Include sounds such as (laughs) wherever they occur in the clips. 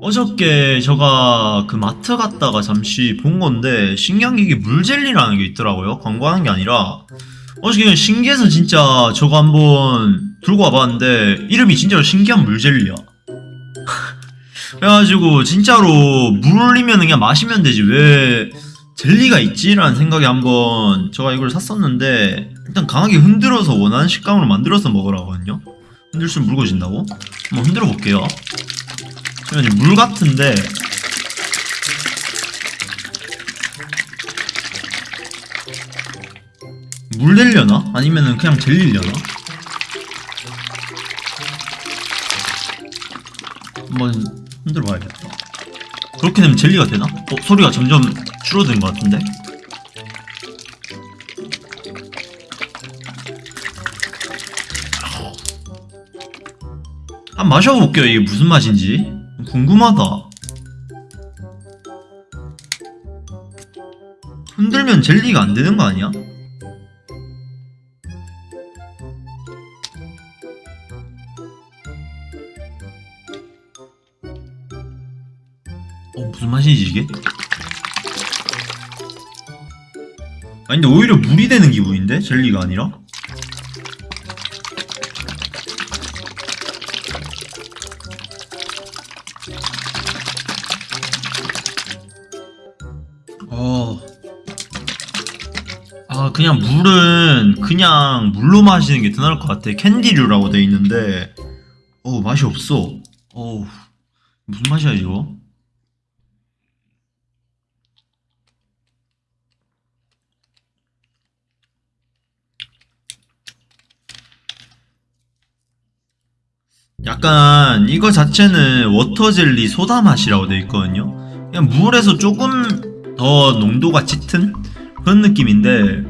어저께 제가 그 마트 갔다가 잠시 본 건데 신기한 게 이게 물젤리라는 게 있더라고요. 광고하는 게 아니라 어저께 신기해서 진짜 저거 한번 들고 와봤는데 이름이 진짜로 신기한 물젤리야. (laughs) 그래가지고 진짜로 물이면 그냥 마시면 되지 왜 젤리가 있지 라는 생각에 한번 제가 이걸 샀었는데 일단 강하게 흔들어서 원하는 식감으로 만들어서 먹으라거든요. 흔들수록 묽어진다고? 한번 흔들어 볼게요. 그냥 이제 물 같은데 물 되려나? 아니면은 그냥 젤리려나? 한번 흔들어 봐야겠다 그렇게 되면 젤리가 되나? 어? 소리가 점점 줄어드는 것 같은데? 한번 마셔볼게요 이게 무슨 맛인지 궁금하다 흔들면 젤리가 안 되는 거 아니야? 어 무슨 맛이지 이게? 아니 근데 오히려 물이 되는 기분인데? 젤리가 아니라? 어. 아, 그냥 물은 그냥 물로 마시는 게 더 나을 것 같아. 캔디류라고 돼 있는데, 어우, 맛이 없어. 어우, 무슨 맛이야, 이거? 약간 이거 자체는 워터젤리 소다 맛이라고 돼 있거든요. 그냥 물에서 조금 더 농도가 짙은 그런 느낌인데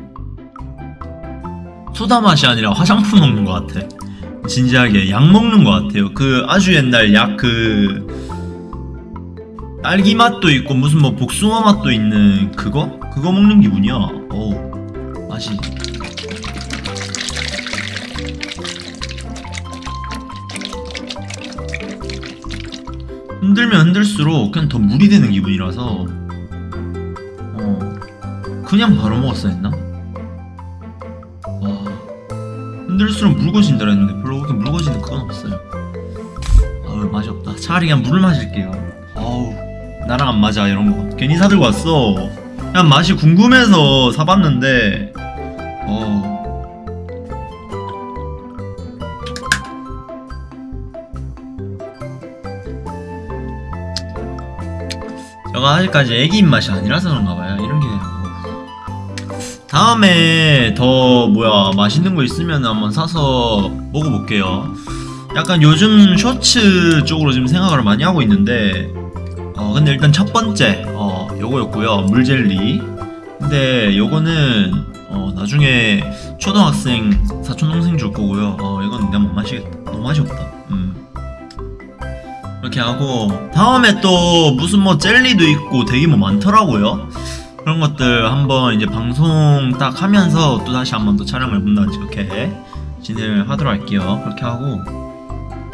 소다 맛이 아니라 화장품 먹는 것 같아. 진지하게 약 먹는 것 같아요. 그 아주 옛날 약 그 딸기 맛도 있고 무슨 뭐 복숭아 맛도 있는 그거? 그거 먹는 기분이야. 어우 맛이 흔들면 흔들수록 그냥 더 물이 되는 기분이라서 어 그냥 바로 먹었어야 했나? 와. 흔들수록 묽어진다 했는데 별로 그렇게 묽어지는 그건 없어요. 아우 맛이 없다. 차라리 그냥 물을 마실게요. 아우 나랑 안 맞아 이런 거. 괜히 사들고 왔어. 그냥 맛이 궁금해서 사봤는데. 어. 제가 아직까지 애기 입맛이 아니라서 그런가 봐요. 이런 게. 다음에 더 뭐야 맛있는 거 있으면 한번 사서 먹어볼게요. 약간 요즘 쇼츠 쪽으로 지금 생각을 많이 하고 있는데 어 근데 일단 첫 번째 어 요거였고요 물젤리. 근데 요거는 어 나중에 초등학생 사촌 동생 줄 거고요. 어 이건 내가 못 마시겠다. 너무 맛이 없다. 음. 이렇게 하고 다음에 또 무슨 뭐 젤리도 있고 되게 뭐 많더라고요 그런 것들 한번 이제 방송 딱 하면서 또 다시 한번 또 촬영을 해본다든지 그렇게 진행을 하도록 할게요. 그렇게 하고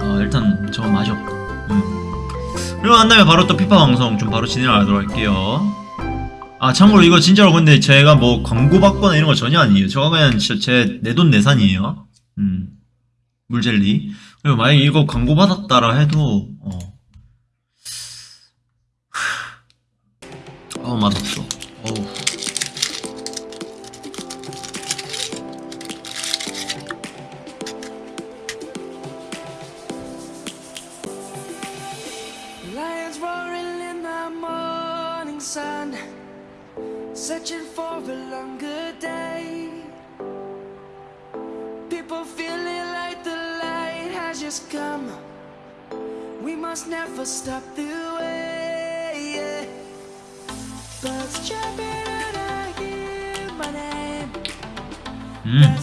어, 일단 저 맛이 없다 음. 그리고 난 다음에 바로 또 피파 방송 좀 바로 진행을 하도록 할게요. 아 참고로 이거 진짜로 근데 제가 뭐 광고 받거나 이런 거 전혀 아니에요. 저가 그냥 진짜 제 내 돈 내산이에요. 음. 물젤리. 그리고 만약에 이거 광고 받았다라 해도 어. 어 맛없어. 어우. Lions roaring in the morning sun, searching for a longer day. People feeling like the light has just come. We must never stop the way. 음.